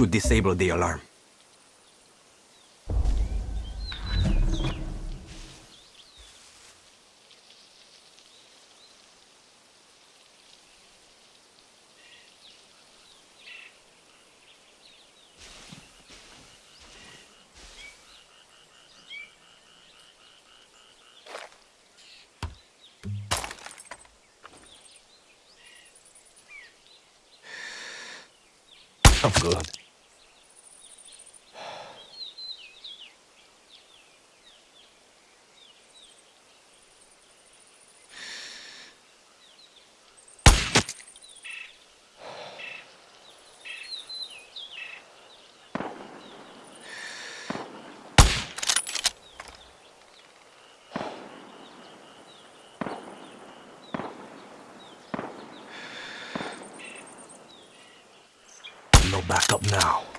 Should disable the alarm. I'm good. No backup now.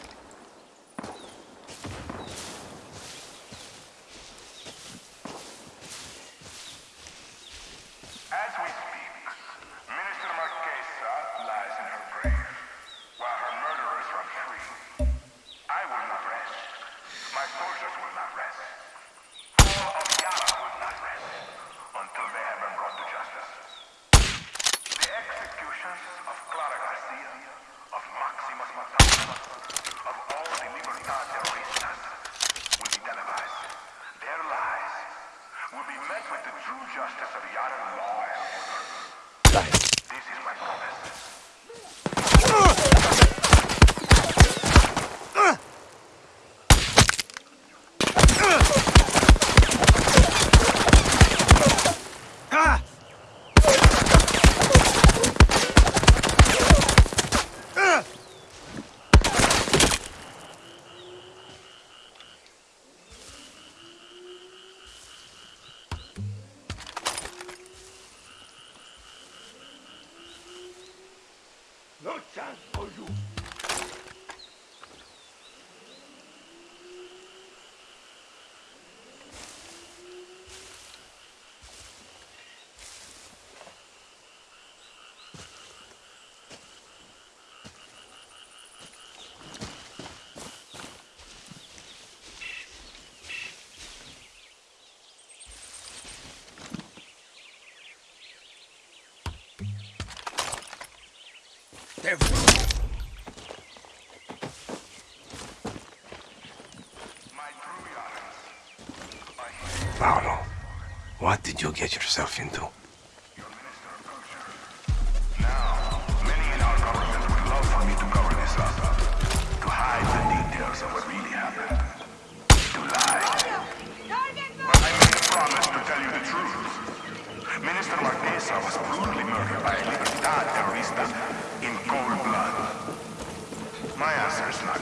Everyone. Paolo, what did you get yourself into? Now, many in our government would love for me to cover this up, to hide the details of what really happened, to lie. But I made a promise to tell you the truth. Minister Marquesa was brutally murdered by a Libertad terrorista in cold blood. My answer is not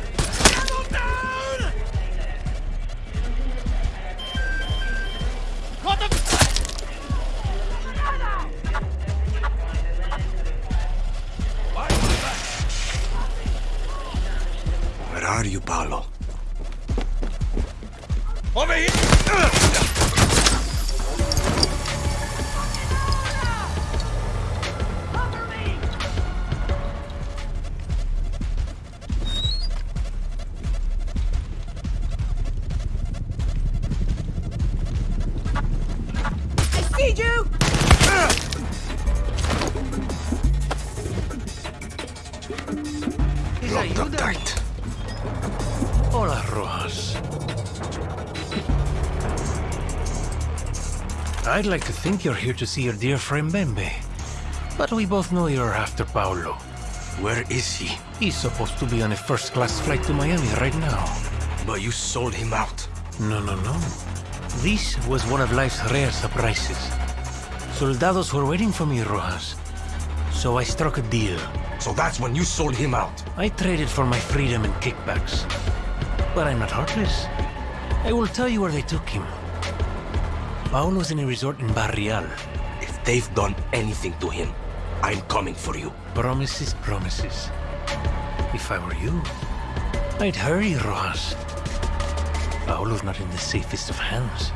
I'd like to think you're here to see your dear friend Bembe. But we both know you're after Paolo. Where is he? He's supposed to be on a first-class flight to Miami right now. But you sold him out. No, no, no. This was one of life's rare surprises. Soldados were waiting for me, Rojas. So I struck a deal. So that's when you sold him out. I traded for my freedom and kickbacks. But I'm not heartless. I will tell you where they took him. Paolo's in a resort in Barrial. If they've done anything to him, I'm coming for you. Promises, promises. If I were you, I'd hurry, Rojas. Paolo's not in the safest of hands.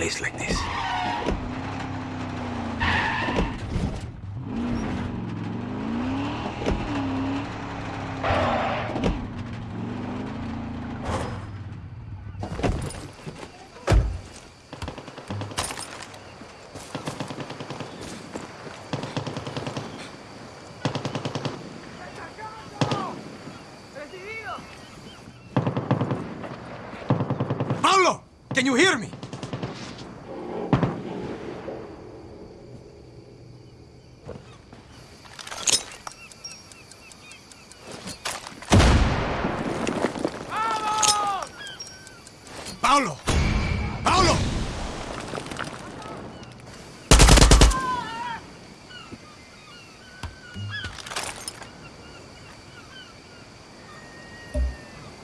Place like this. Can you hear me? Paolo! Paolo!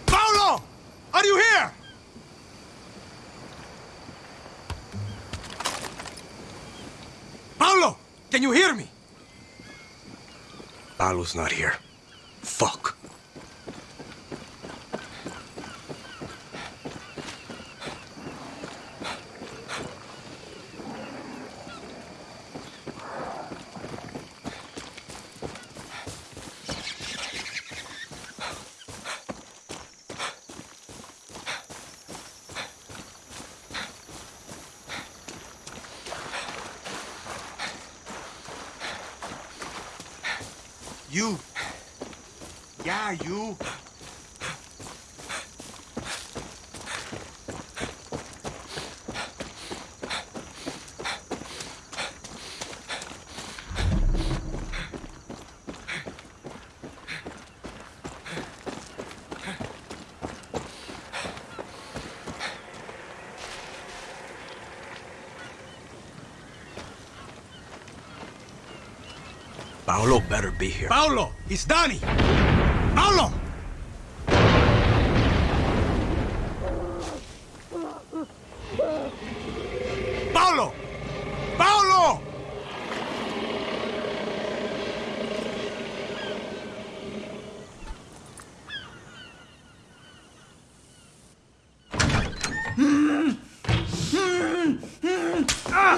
Paolo! Are you here? Paolo! Can you hear me? Paolo's not here. Fuck. You. Yeah, you. Paolo better be here. Paolo, it's Danny. Paolo! Paolo! Paolo!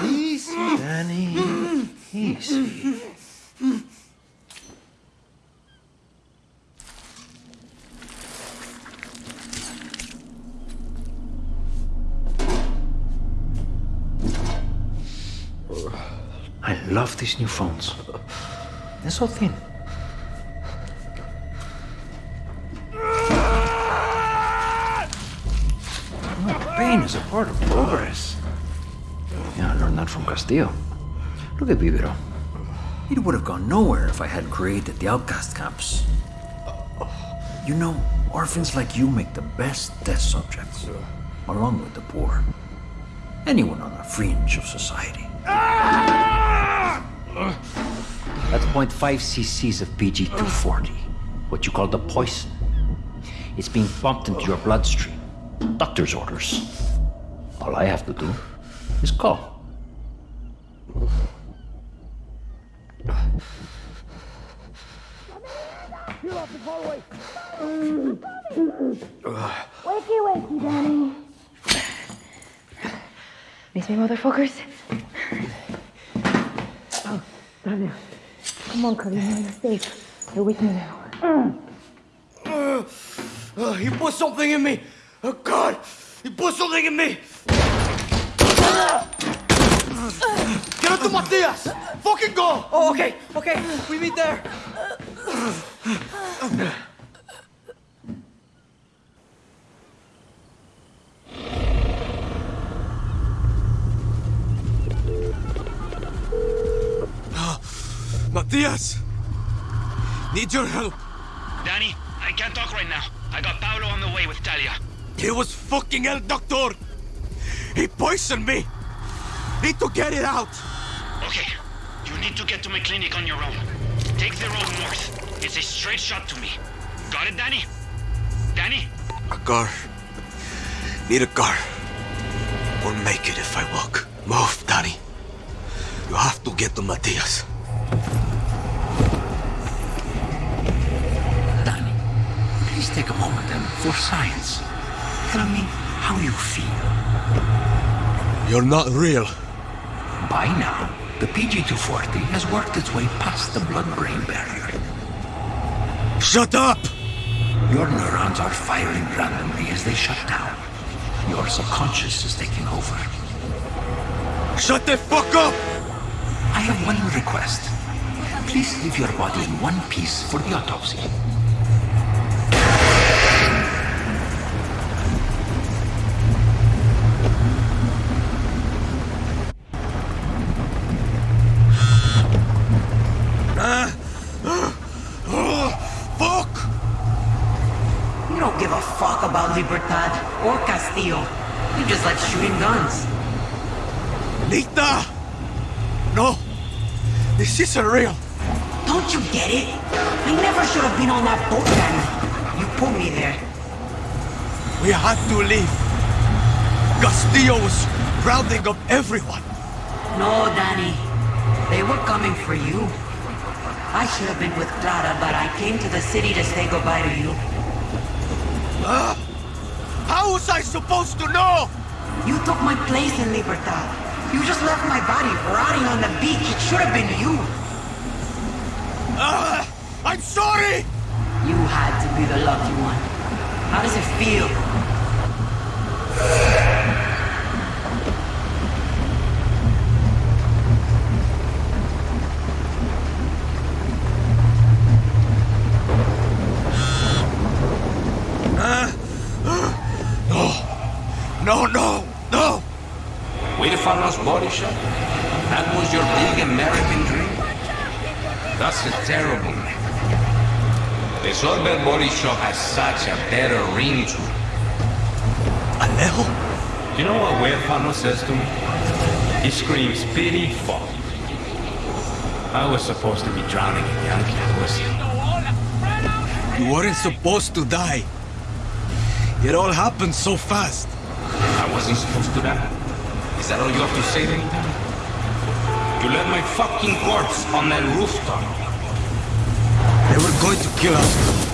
Easy, Danny. Easy. Love these new phones. They're so thin. Pain is a part of progress. Yeah, I learned that from Castillo. Look at Viviro. It would have gone nowhere if I hadn't created the outcast camps. You know, orphans like you make the best test subjects, along with the poor. Anyone on the fringe of society. 0.5 cc's of PG 240, what you call the poison. It's being pumped into your bloodstream. Doctor's orders. All I have to do is call. Wakey, wakey, Danny. Miss me, motherfuckers? Oh, Daniel. Come on, Cody, you're safe. You're with me now. Mm. Uh, he put something in me. Oh God, he put something in me. Get up to Matias. Fucking go. Oh, okay, okay. We meet there. Uh, uh, Matias, need your help. Danny, I can't talk right now. I got Paolo on the way with Talia. He was fucking El Doctor. He poisoned me. Need to get it out. Okay, you need to get to my clinic on your own. Take the road north. It's a straight shot to me. Got it, Danny? Danny? A car. Need a car. Won't make it if I walk. Move, Danny. You have to get to Matias. Danny, take a moment and, for science, tell me how you feel. You're not real. By now, the PG-240 has worked its way past the blood-brain barrier. Shut up. Your neurons are firing randomly as they shut down. Your subconscious is taking over. Shut the fuck up. I have one request. Please leave your body in one piece for the autopsy. This isn't real. Don't you get it? I never should have been on that boat, Danny. You put me there. We had to leave. Castillo was rounding up everyone. No, Danny. They were coming for you. I should have been with Clara, but I came to the city to say goodbye to you. Ah! How was I supposed to know? You took my place in Libertad. You just left my body rotting on the beach. It should have been you. Ah! I'm sorry! You had to be the lucky one. How does it feel? No, no, no! Huérfanos Body Shop? That was your big American dream? That's a terrible name. The Solver Body Shop has such a better ring to it. Alejo? You know what Huérfano says to me? He screams pity fuck. I was supposed to be drowning in Yankee pussy. You weren't supposed to die. It all happened so fast. I wasn't supposed to die. Is that all you have to say to me, You left my fucking corpse on that rooftop. They were going to kill us.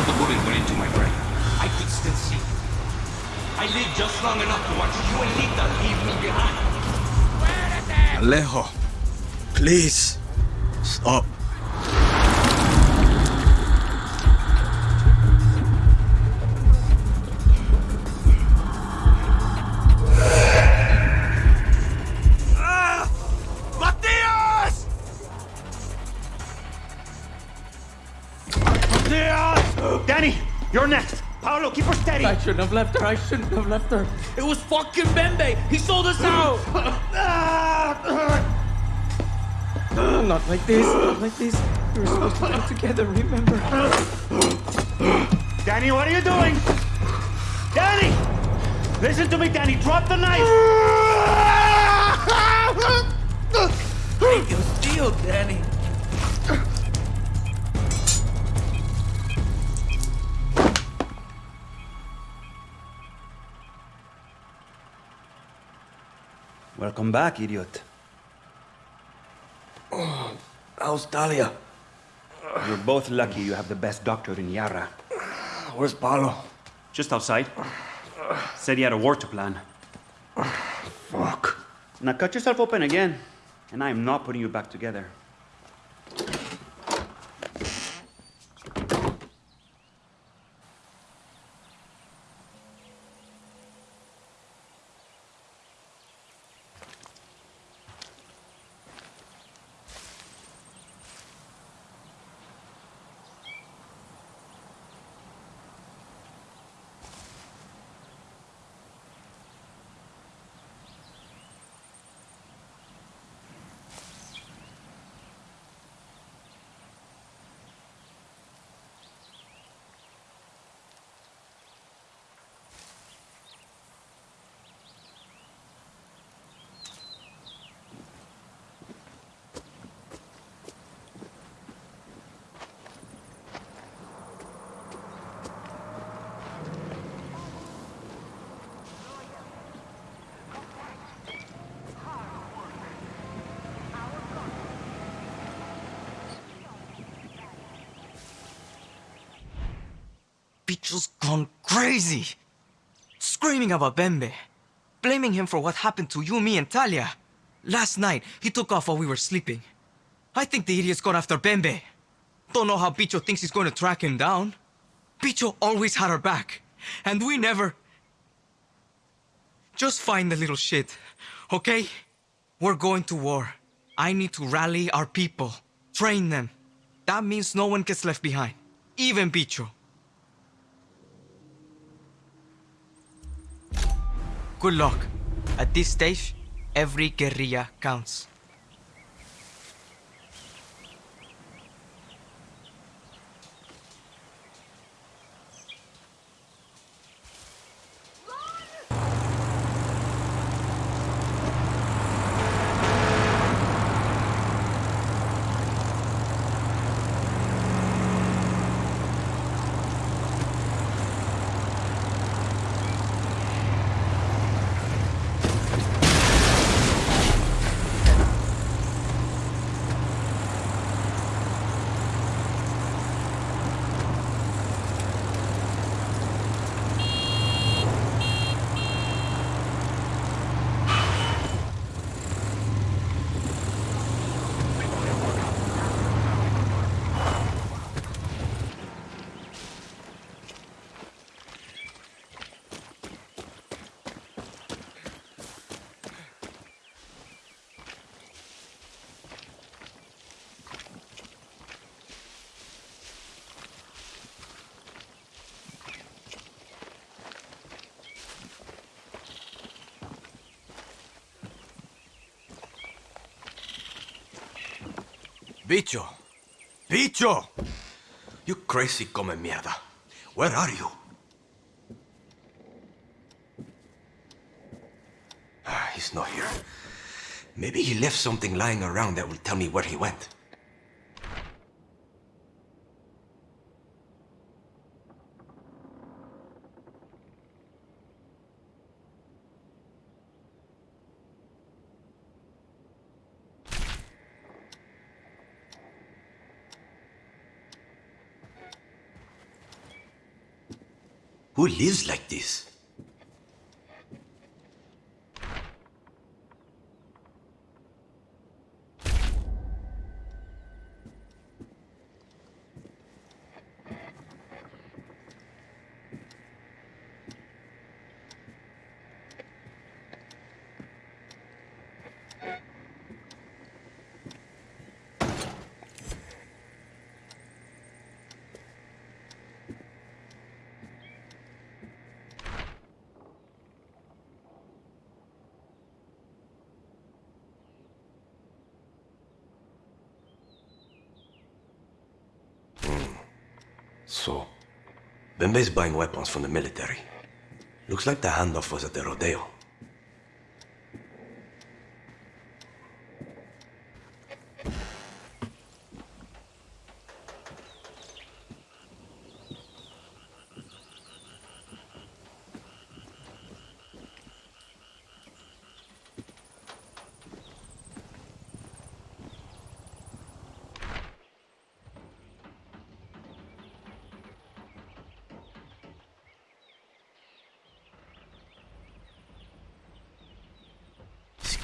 After the bullet went into my brain, I could still see. I lived just long enough to watch you and Lita leave me behind. Alejo, please, stop. Shouldn't have left her. I shouldn't have left her. It was fucking Bembe. He sold us out. not like this. Not like this. We were supposed to come together. Remember? Danny, what are you doing? Danny! Listen to me, Danny. Drop the knife. Hey, you steal, Danny. Welcome back, idiot. Oh, how's Talia? You're both lucky you have the best doctor in Yara. Where's Paolo? Just outside. Said he had a war to plan. Fuck. Now cut yourself open again, and I am not putting you back together. Bicho's gone crazy. Screaming about Bembe. Blaming him for what happened to you, me, and Talia. Last night, he took off while we were sleeping. I think the idiot's gone after Bembe. Don't know how Bicho thinks he's going to track him down. Bicho always had our back. And we never... Just find the little shit, okay? We're going to war. I need to rally our people. Train them. That means no one gets left behind. Even Bicho. Good luck. At this stage, every guerrilla counts. Bicho! Bicho! You crazy come mierda. Where are you? Ah, he's not here. Maybe he left something lying around that will tell me where he went. Lives like this? So, Bembe's buying weapons from the military. Looks like the handoff was at the rodeo.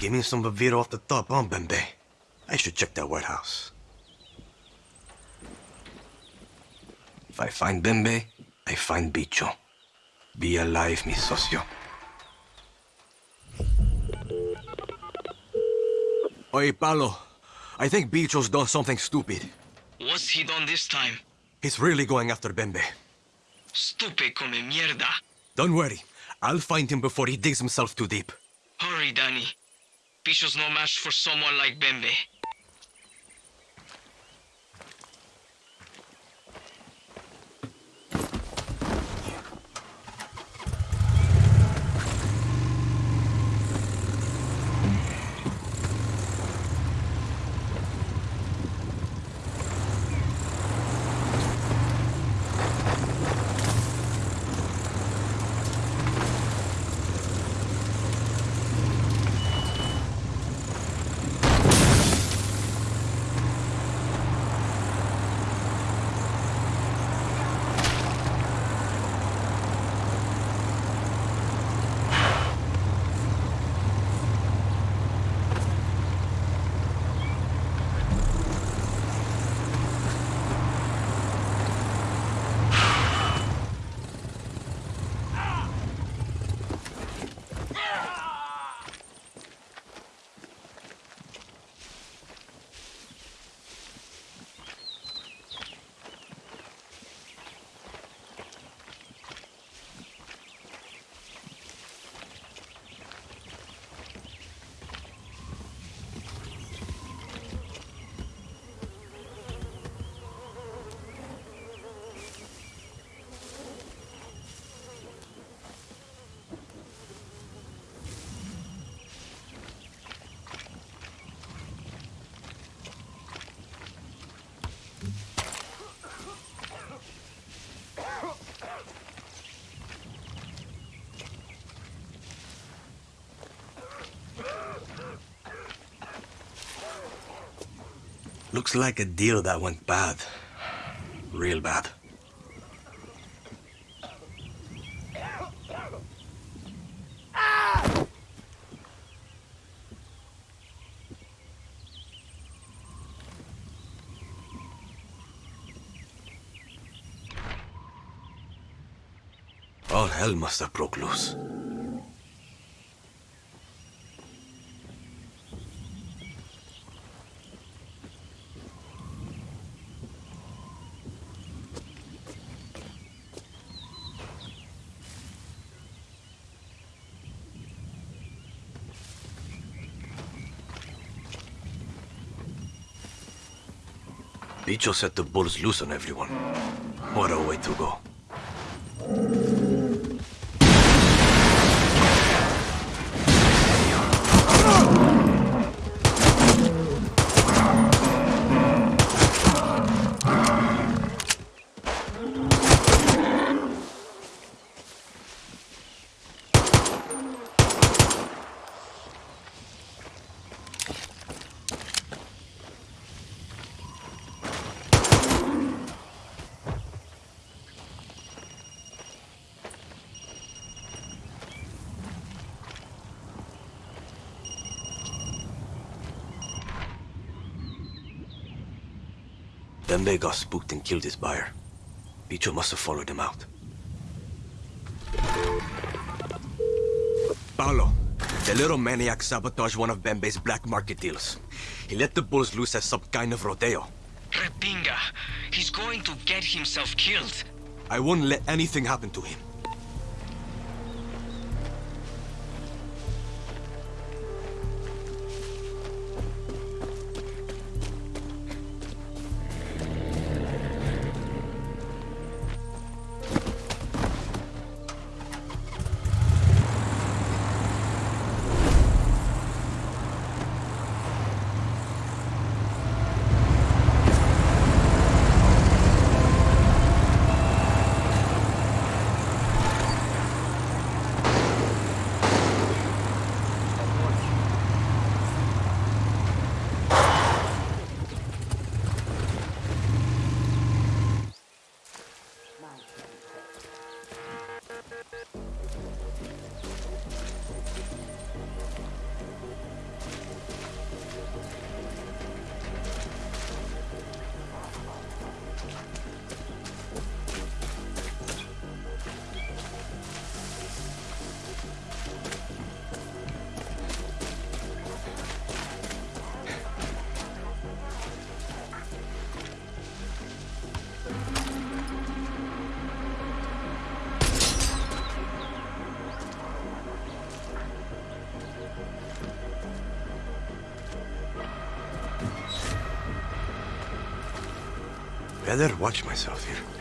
Skimming some Bavira off the top, huh, Bembe? I should check that warehouse. If I find Bembe, I find Bicho. Be alive, mi socio. Oye, Paolo. I think Bicho's done something stupid. What's he done this time? He's really going after Bembe. Stupid come mierda. Don't worry. I'll find him before he digs himself too deep. Hurry, Danny. No match for someone like Bembe. Looks like a deal that went bad. Real bad. All hell must have broke loose. Bicho set the bulls loose on everyone. What a way to go. Bembe got spooked and killed his buyer. Bicho must have followed him out. Paolo, the little maniac sabotaged one of Bembe's black market deals. He let the bulls loose as some kind of rodeo. Repinga, he's going to get himself killed. I won't let anything happen to him. Better watch myself here.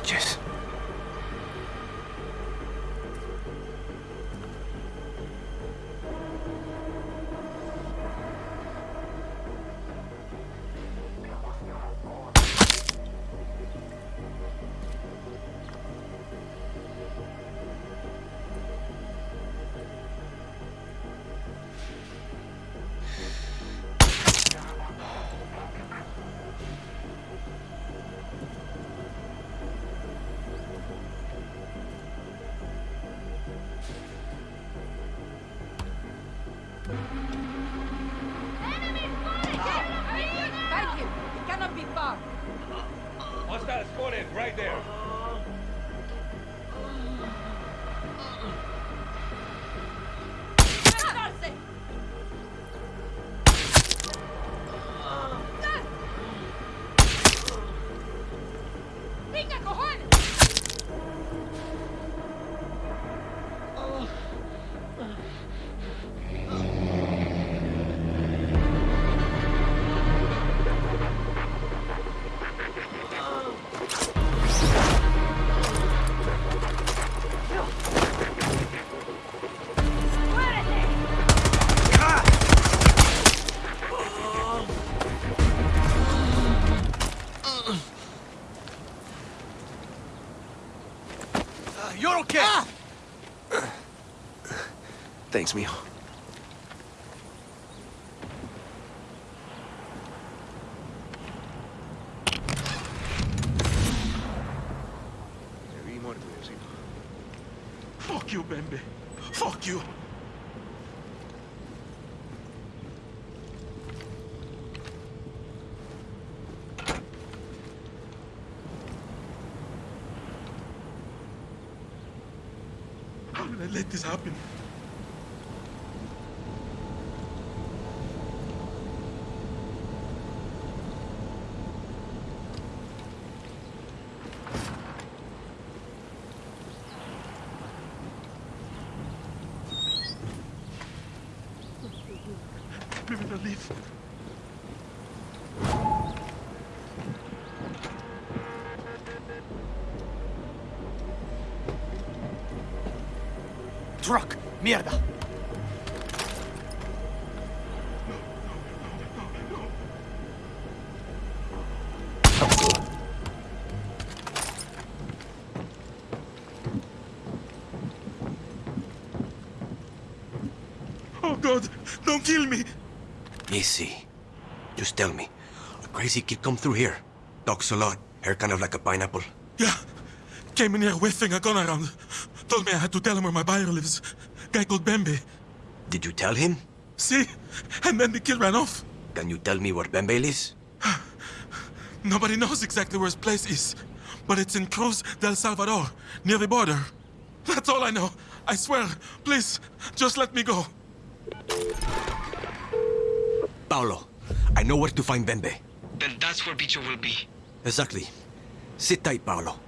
Buenas Thanks, Mio. Fuck you, Bembe. Fuck you. How did I let this happen? Maybe they'll leave. Truck! Mierda! Oh God, don't kill me. Easy. Just tell me. A crazy kid come through here. Talks a lot. Hair kind of like a pineapple. Yeah. Came in here whiffing a gun around. Told me I had to tell him where my buyer lives. Guy called Bembe. Did you tell him? See? And then the kid ran off. Can you tell me where Bembe lives? Nobody knows exactly where his place is. But it's in Cruz del Salvador, near the border. That's all I know. I swear. Please, just let me go. Paolo, I know where to find Bembe. Then that's where Bicho will be. Exactly. Sit tight, Paolo.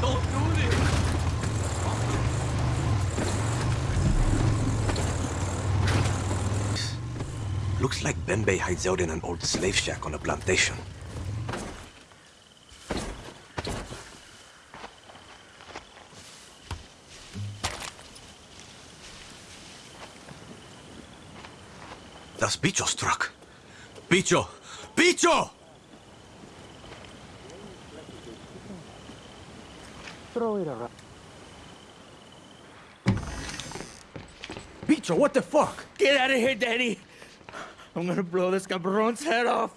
Don't do this. Don't Looks like Bembe hides out in an old slave shack on a plantation. That's Bicho's truck. Bicho! Bicho! Throw it around. Bicho, what the fuck? Get out of here, Danny! I'm gonna blow this cabron's head off.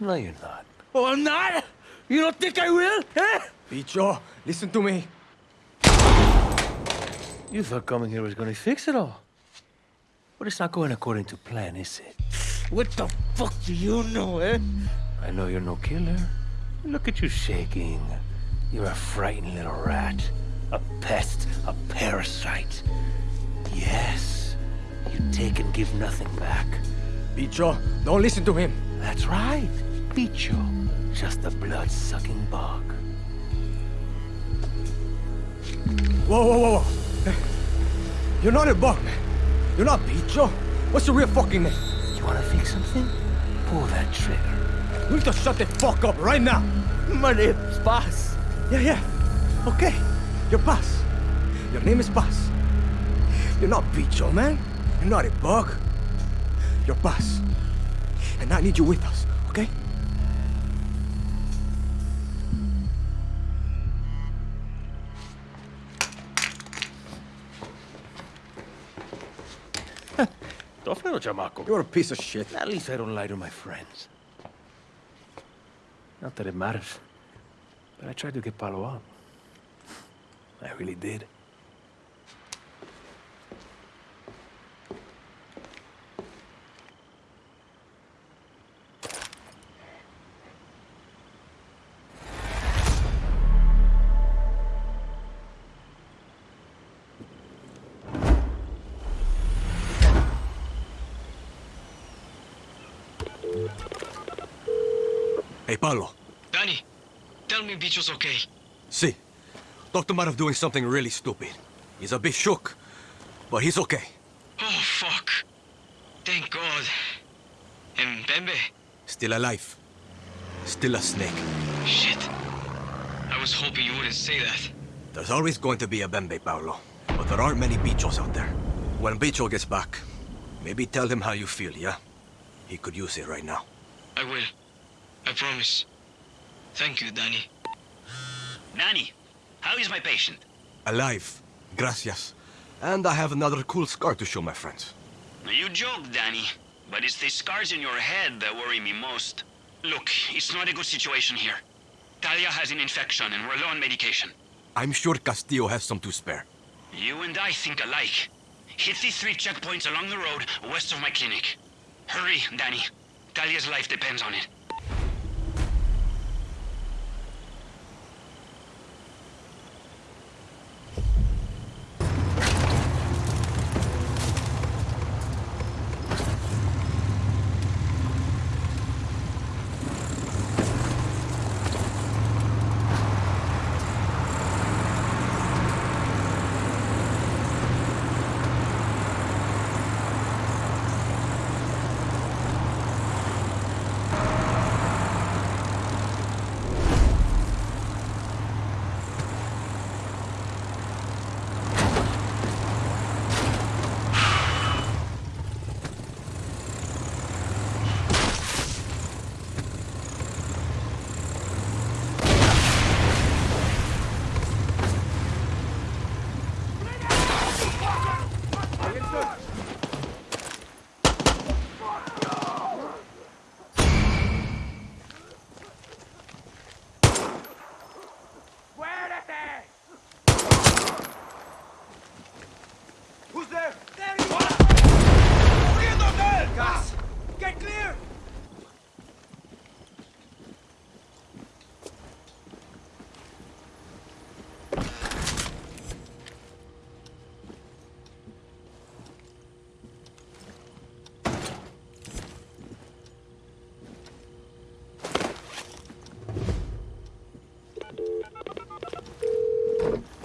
No, you're not. Oh, I'm not? You don't think I will? Eh? Bicho, listen to me. You thought coming here was gonna fix it all. But it's not going according to plan, is it? What the fuck do you know, eh? I know you're no killer. Look at you shaking. You're a frightened little rat. A pest, a parasite. Yes, you take and give nothing back. Bicho, don't listen to him. That's right, Bicho. Just a blood-sucking bug. Whoa, whoa, whoa, whoa. You're not a bug, man. You're not Bicho. What's your real fucking name? You wanna fix something? Pull that trigger. You need to shut the fuck up right now. My name is Boss. Yeah, yeah. Okay. You're Buzz. Your name is Buzz. You're not Bicho, man. You're not a bug. You're Buzz. And I need you with us, okay? Chamaco. You're a piece of shit. At least I don't lie to my friends. Not that it matters. But I tried to get Paolo out. I really did. Hey, Paolo. Danny, tell me Bicho's okay. See, Doctor might have doing something really stupid. He's a bit shook, but he's okay. Oh, fuck. Thank God. And Bembe? Still alive. Still a snake. Shit. I was hoping you wouldn't say that. There's always going to be a Bembe, Paolo. But there aren't many Bichos out there. When Bicho gets back, maybe tell him how you feel, yeah? He could use it right now. I will. I promise. Thank you, Danny. Danny, how is my patient? Alive. Gracias. And I have another cool scar to show my friends. You joke, Danny, but it's the scars in your head that worry me most. Look, it's not a good situation here. Talia has an infection and we're low on medication. I'm sure Castillo has some to spare. You and I think alike. Hit the three checkpoints along the road west of my clinic. Hurry, Danny. Talia's life depends on it.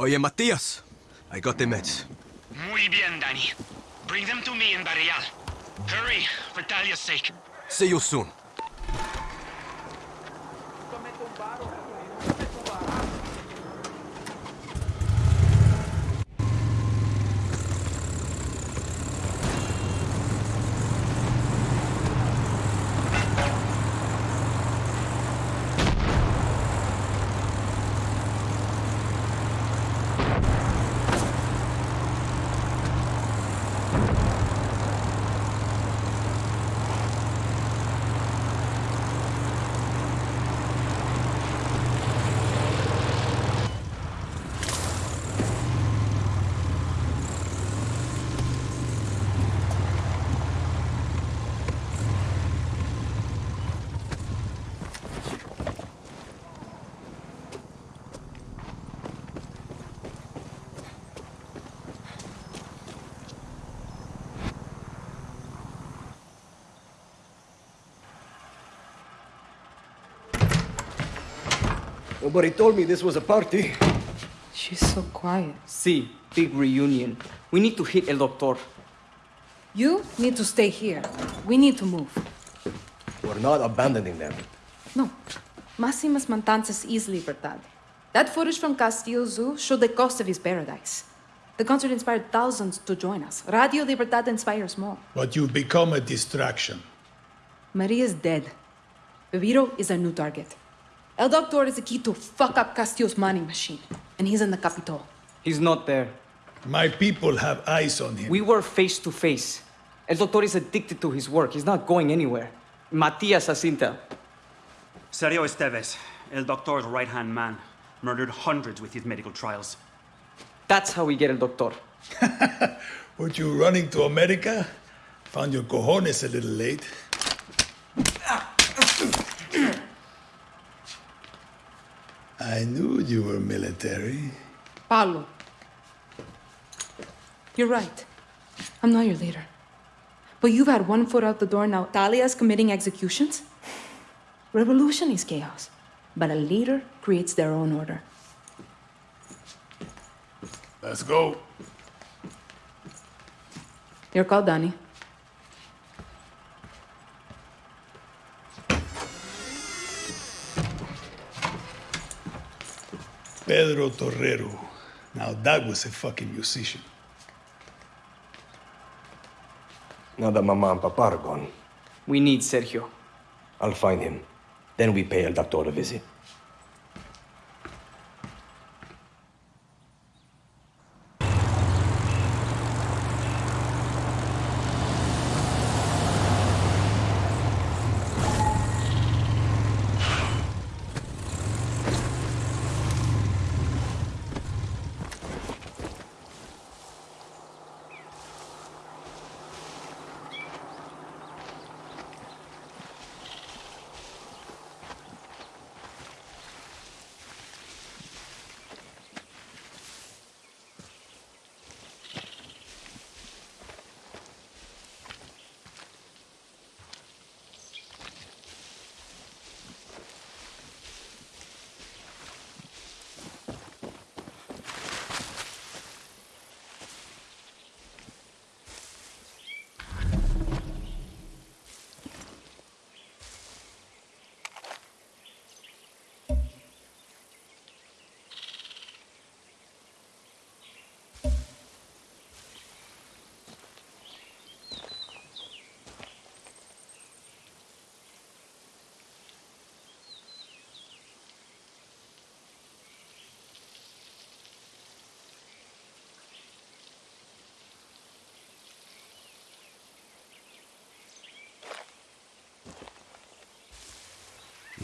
Oye, Matias. I got the meds. Muy bien, Danny. Bring them to me in Barrial. Hurry, for Talia's sake. See you soon. Nobody told me this was a party. She's so quiet. See, big reunion. We need to hit El Doctor. You need to stay here. We need to move. We're not abandoning them. No. Máximas Matanzas is Libertad. That footage from Castillo Zoo showed the cost of his paradise. The concert inspired thousands to join us. Radio Libertad inspires more. But you've become a distraction. Maria's dead. Viviro is a new target. El Doctor is the key to fuck up Castillo's money machine. And he's in the Capitol. He's not there. My people have eyes on him. We were face to face. El Doctor is addicted to his work. He's not going anywhere. Matias has intel. Sergio Esteves, El Doctor's right hand man, murdered hundreds with his medical trials. That's how we get El Doctor. Were you running to America? Found your cojones a little late. Ah. I knew you were military. Paolo. You're right. I'm not your leader. But you've had one foot out the door now. Talia's committing executions? Revolution is chaos. But a leader creates their own order. Let's go. You're called Danny. Pedro Torrero. Now that was a fucking musician. Now that Mama and Papa are gone, We need Sergio. I'll find him. Then we pay El Doctor a visit.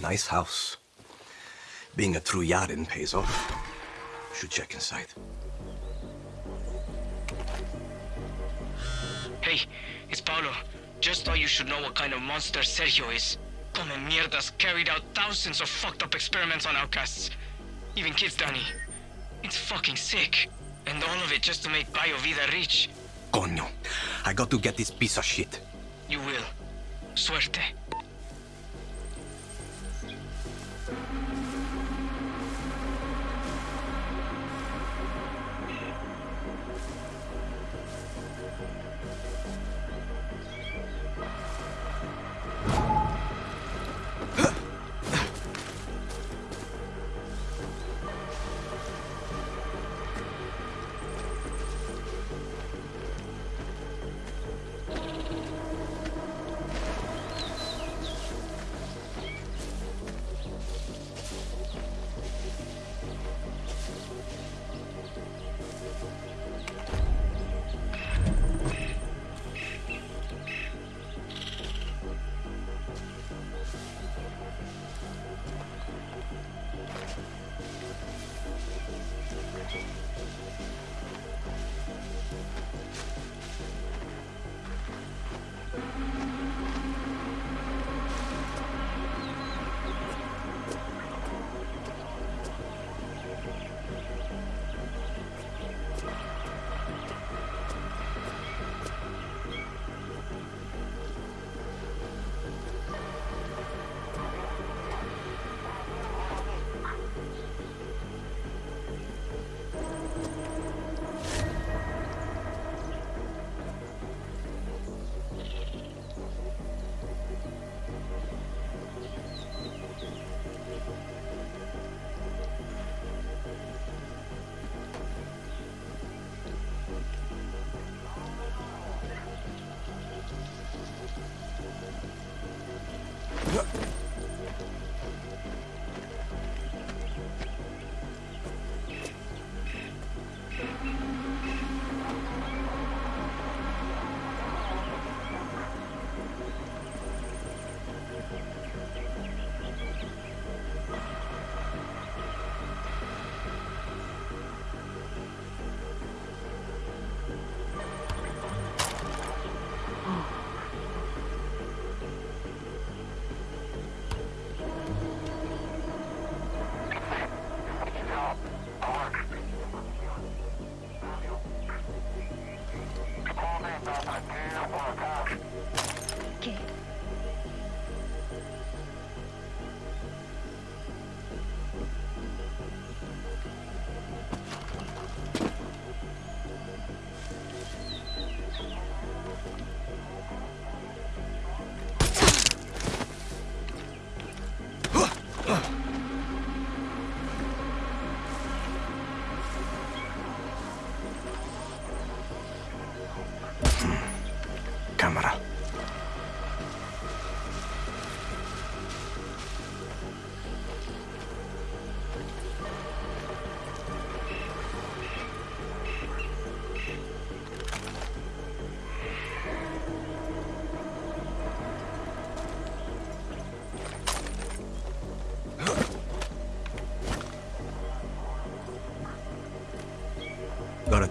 Nice house. Being a true Yaran pays off. Should check inside. Hey, it's Paolo. Just thought you should know what kind of monster Sergio is. Come mierdas carried out thousands of fucked up experiments on outcasts. Even kids, Danny. It's fucking sick. And all of it just to make Bio Vida rich. Coño. I got to get this piece of shit. You will. Suerte.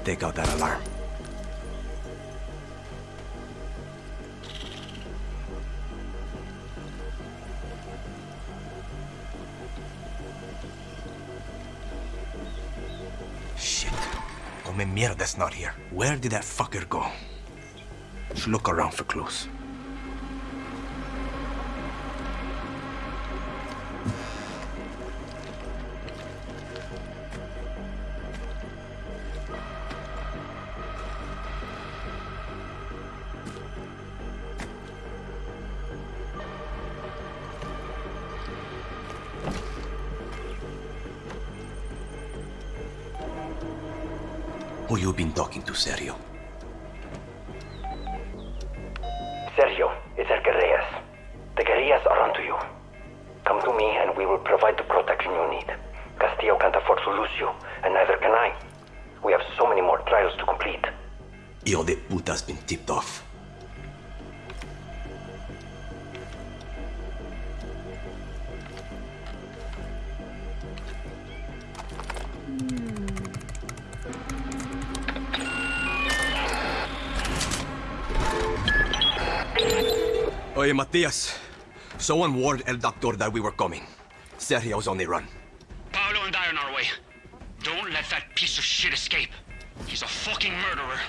Take out that alarm. Shit. Come mierda's not here. Where did that fucker go? Should look around for clues. Need. Castillo can't afford to lose you, and neither can I. We have so many more trials to complete. Hijo de puta's been tipped off. Oye, Matias. Someone warned El Doctor that we were coming. Sergio's on the run. Piece escape. He's a fucking murderer.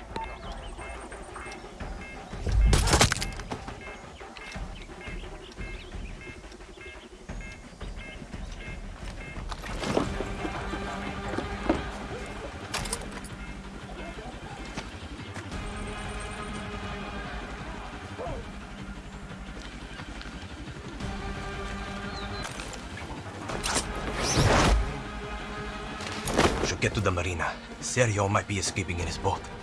Get to the marina. Sergio might be escaping in his boat.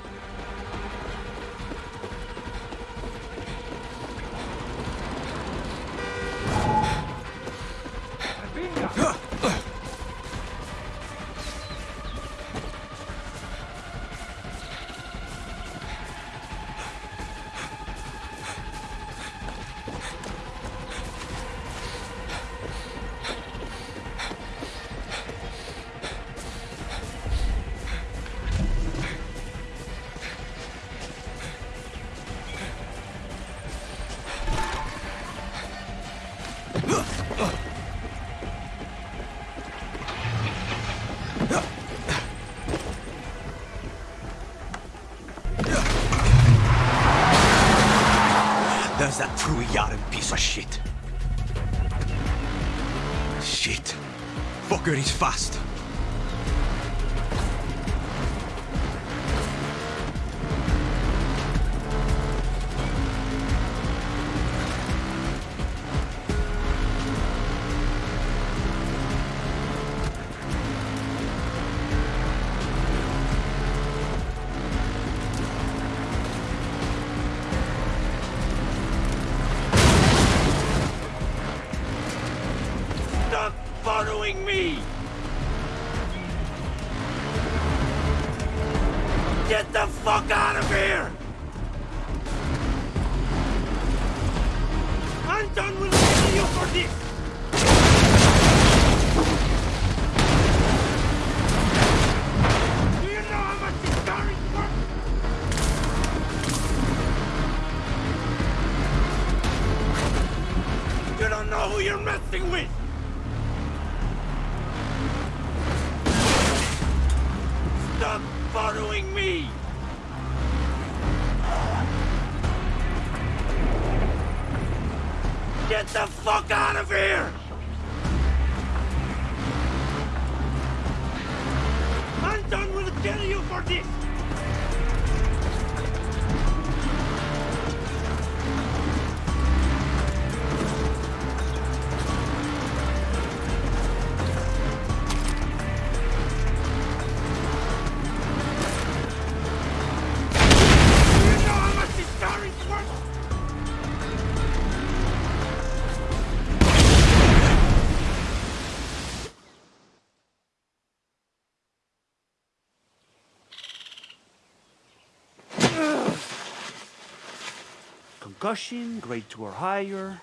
Concussion, grade 2 or higher,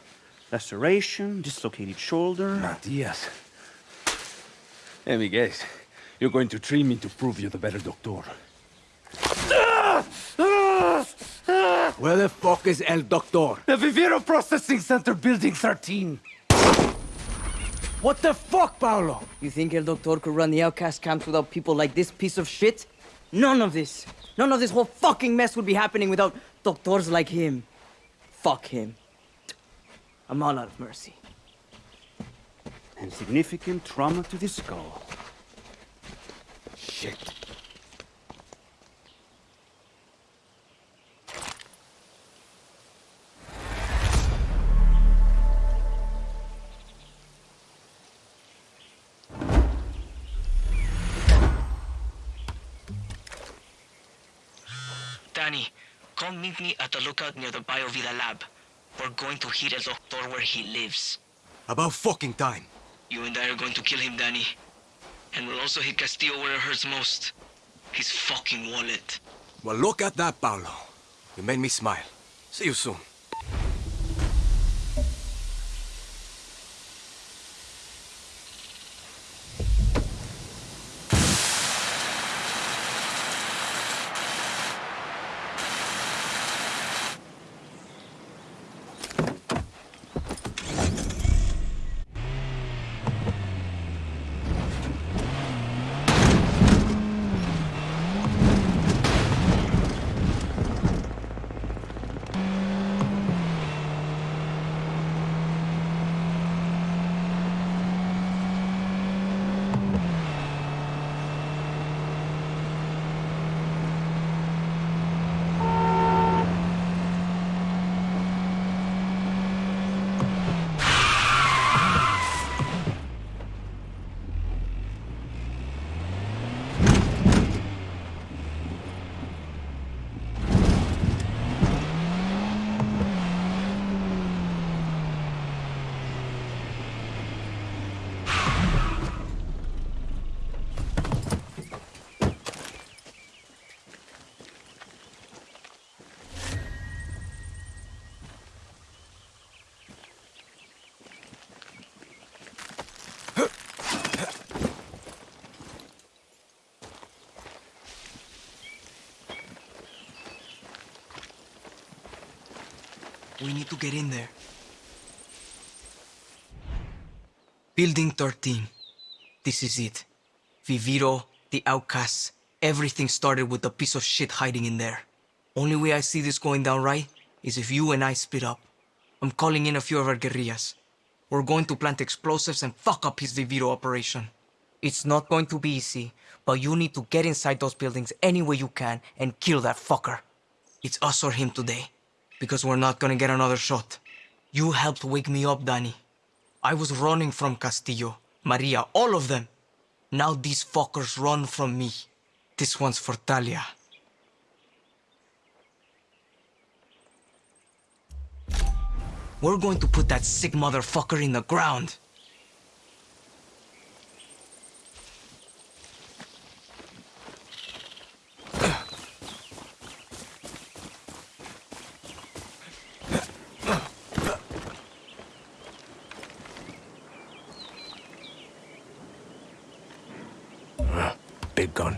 laceration, dislocated shoulder. Matias. Let me guess. You're going to treat me to prove you're the better doctor. Where the fuck is El Doctor? The Viviro Processing Center, Building 13. What the fuck, Paolo? You think El Doctor could run the outcast camps without people like this piece of shit? None of this. None of this whole fucking mess would be happening without doctors like him. Fuck him. I'm all out of mercy. And significant trauma to the skull. Shit. Come meet me at the lookout near the Biovida lab. We're going to hit El Doctor where he lives. About fucking time. You and I are going to kill him, Danny. And we'll also hit Castillo where it hurts most. His fucking wallet. Well, look at that, Paolo. You made me smile. See you soon. We need to get in there. Building 13. This is it. Viviro, the outcasts, everything started with a piece of shit hiding in there. Only way I see this going down right is if you and I split up. I'm calling in a few of our guerrillas. We're going to plant explosives and fuck up his Viviro operation. It's not going to be easy, but you need to get inside those buildings any way you can and kill that fucker. It's us or him today, because we're not gonna get another shot. You helped wake me up, Danny. I was running from Castillo, Maria, all of them. Now these fuckers run from me. This one's for Talia. We're going to put that sick motherfucker in the ground. Big gun.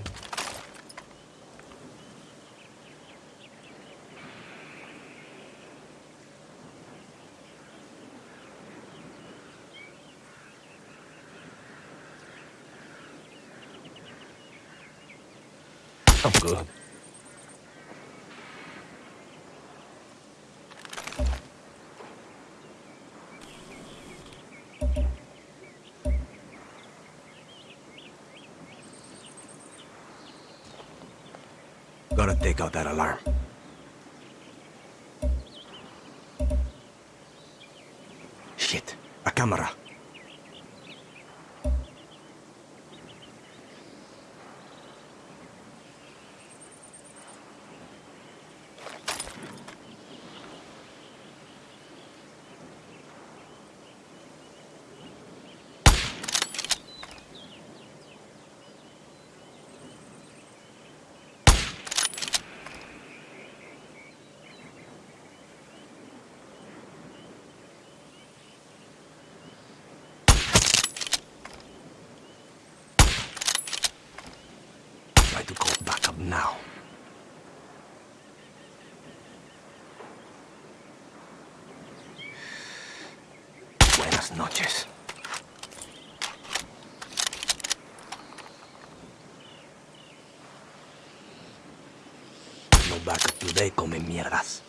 I'm good. Take out that alarm. Now. Buenas noches. No backup today, come mierdas.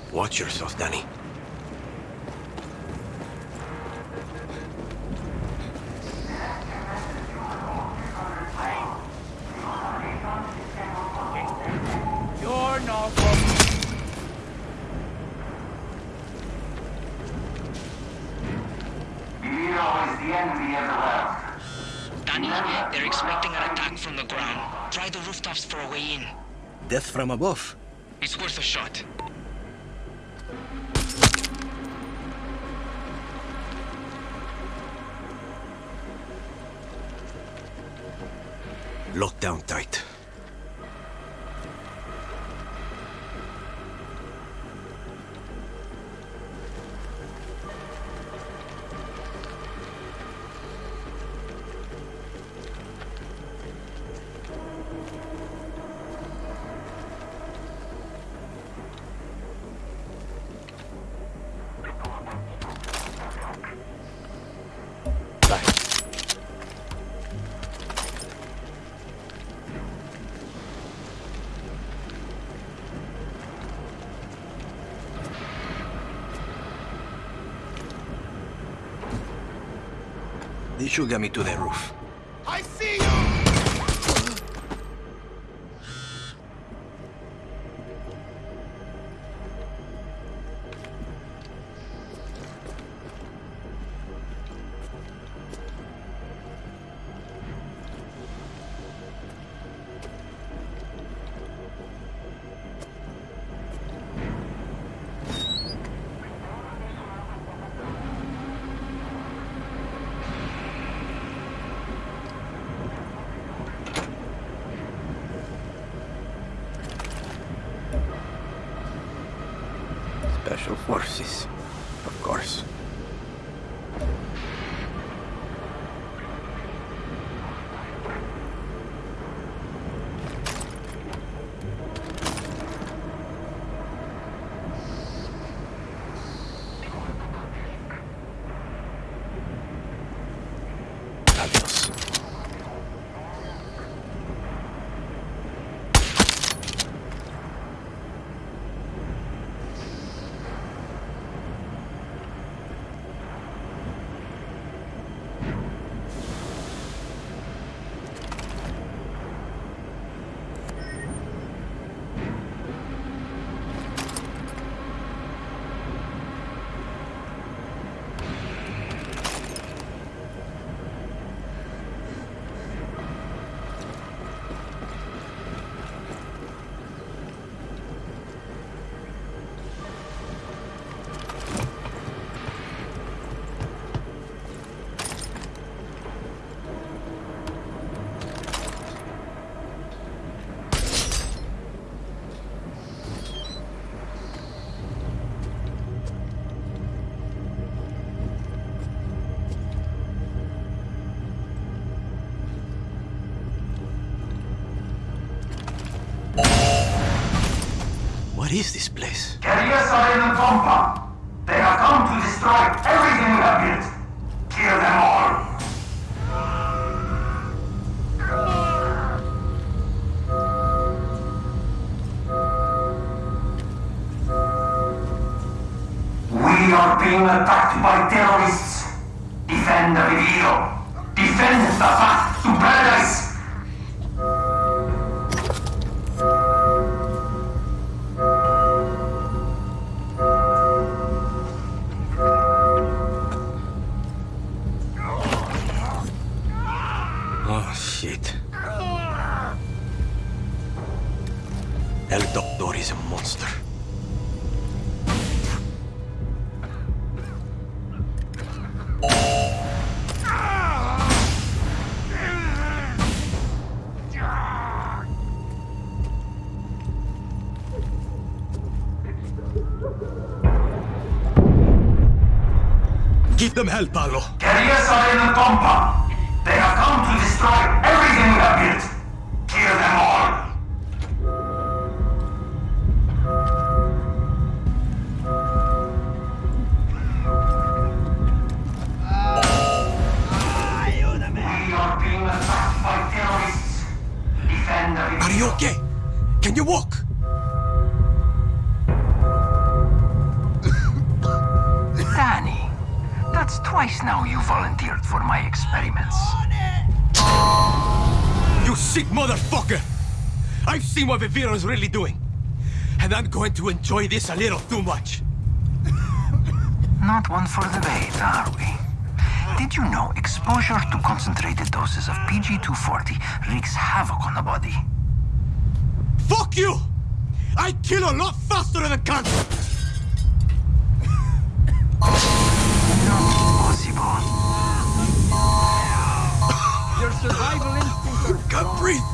way in. Death from above. It's worth a shot. Lock down tight. Get me to the roof. What is this place? Them hell, Paolo. In the compound. They have come to destroy everything we have built. Kill them all. We are being attacked by terrorists. Defend the Are you okay? Can you walk? That's twice now you volunteered for my experiments. You sick motherfucker! I've seen what Viviro's really doing. And I'm going to enjoy this a little too much. Not one for the bait, are we? Did you know exposure to concentrated doses of PG-240 wreaks havoc on the body? Fuck you! I kill a lot faster than a cancer! Survival instincts are Can't breathe!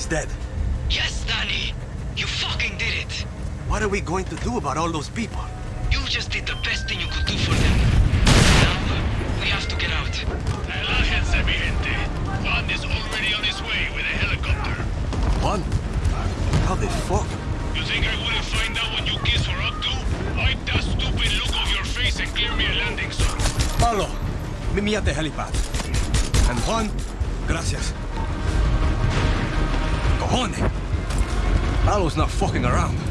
Doctor is dead. Yes, Danny! You fucking did it! What are we going to do about all those people? You just did the best thing you could do for them. Now, we have to get out. Relájense, mi gente. Juan is already on his way with a helicopter. Juan? How the fuck? You think I wouldn't find out what you kids were up to? Wipe that stupid look off your face and clear me a landing zone. Paolo, meet me at the helipad. And Juan, gracias. Cojones! Paolo's not fucking around.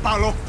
About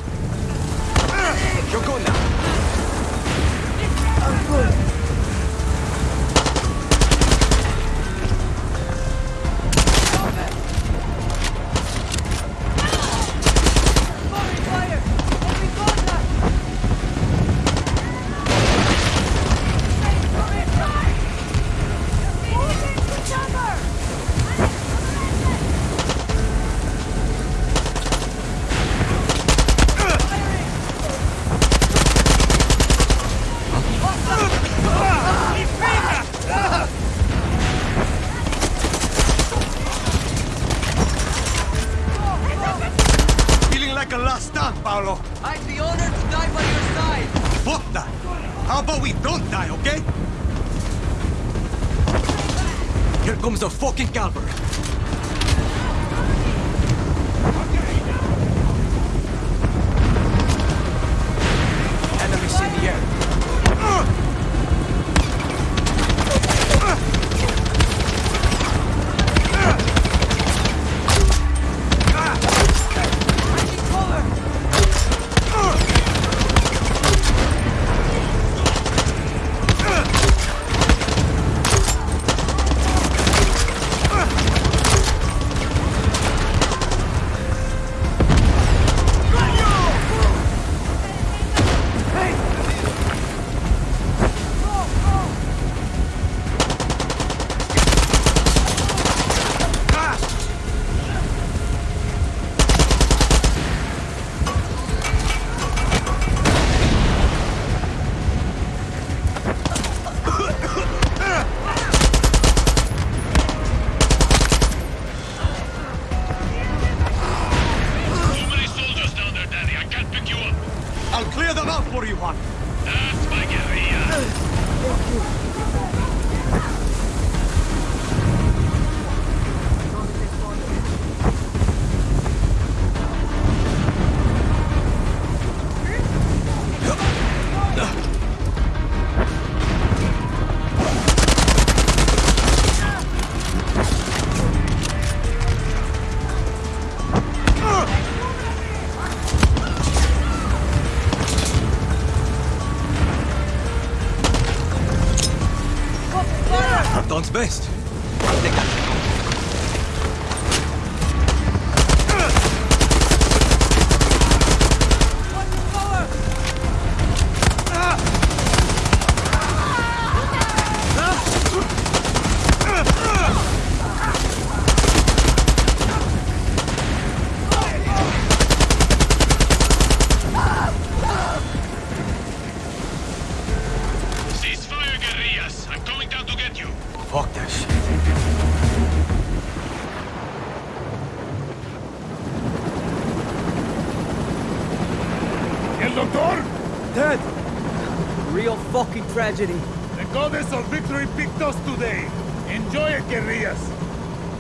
tragedy. The goddess of victory picked us today. Enjoy it, guerrillas.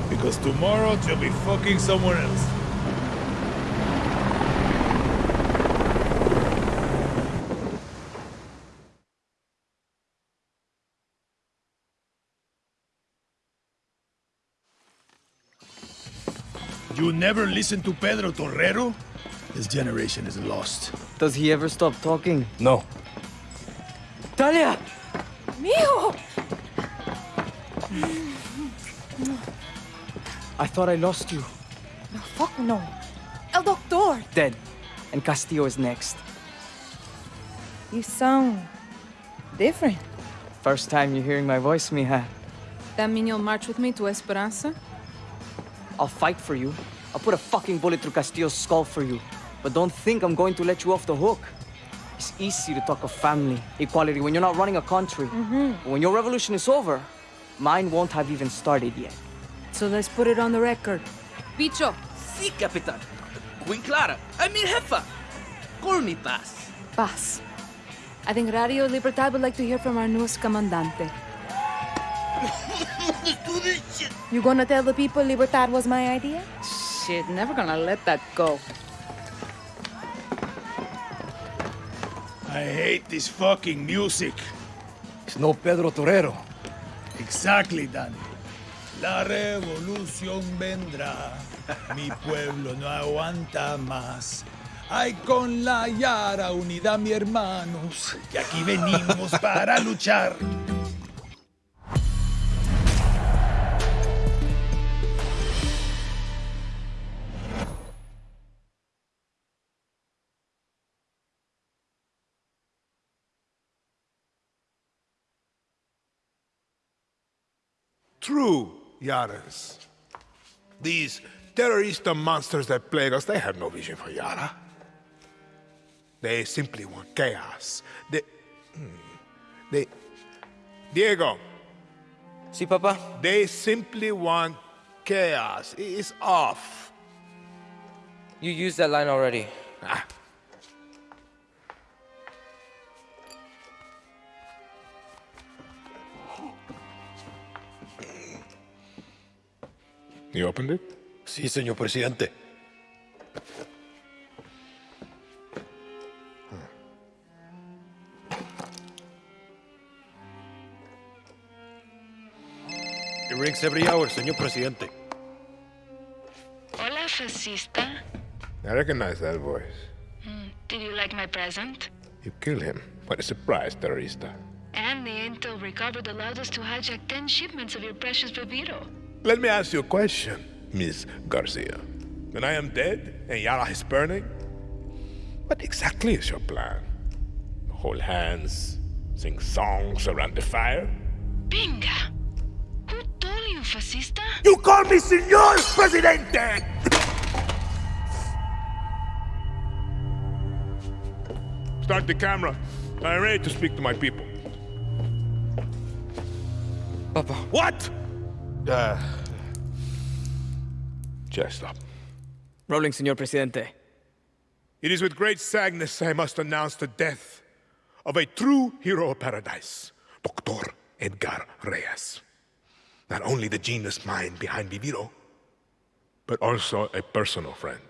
Because tomorrow you'll be fucking someone else. You never listen to Pedro Torrero? This generation is lost. Does he ever stop talking? No. Talia! Thought I lost you. No, fuck no. El Doctor! Dead. And Castillo is next. You sound different. First time you're hearing my voice, mija. That mean you'll march with me to Esperanza? I'll fight for you. I'll put a fucking bullet through Castillo's skull for you. But don't think I'm going to let you off the hook. It's easy to talk of family, equality when you're not running a country. Mm-hmm. But when your revolution is over, mine won't have even started yet. So let's put it on the record. Bicho, Sí, Capitán. Queen Clara. I mean, Jefa. Call me Paz. paz. I think Radio Libertad would like to hear from our newest comandante. You gonna tell the people Libertad was my idea? Shit, never gonna let that go. I hate this fucking music. It's no Pedro Torero. Exactly, Danny. La revolución vendrá. Mi pueblo no aguanta más. Ay, con la Yara, unida mi hermanos, que aquí venimos para luchar. True, Yaras. These terrorist monsters that plague us, they have no vision for Yara. They simply want chaos. They... hmm, They... Diego. Si, Papa? They simply want chaos. It's off. You used that line already. Ah. You opened it? Sí, señor presidente. It rings every hour, señor presidente. Hola, fascista. I recognize that voice. Mm, did you like my present? You killed him. What a surprise, terrorista. And the intel recovered allowed us to hijack 10 shipments of your precious Viviro. Let me ask you a question, Miss Garcia. When I am dead and Yara is burning, what exactly is your plan? Hold hands, sing songs around the fire? Pinga! Who told you, fascista? You call me Senor Presidente! Start the camera. I'm ready to speak to my people. Papa. What? Uh, just stop. Rolling, Señor Presidente. It is with great sadness I must announce the death of a true hero of paradise, Dr. Edgar Reyes. Not only the genius mind behind Viviro, but also a personal friend.